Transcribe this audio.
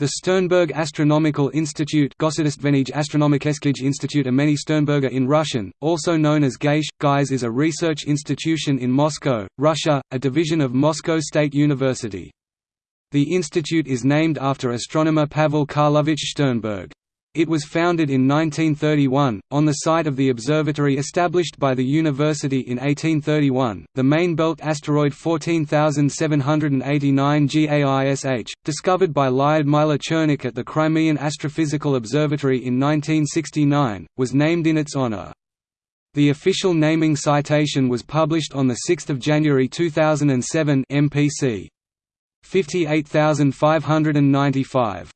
The Sternberg Astronomical Institute Institute Imeni Sternberga in Russian, also known as GAISH, GAIS is a research institution in Moscow, Russia, a division of Moscow State University. The institute is named after astronomer Pavel Karlovich Sternberg. It was founded in 1931, on the site of the observatory established by the university in 1831, the main belt asteroid 14789 GAISH, discovered by Lyudmila Chernykh at the Crimean Astrophysical Observatory in 1969, was named in its honor. The official naming citation was published on 6 January 2007 MPC. 58595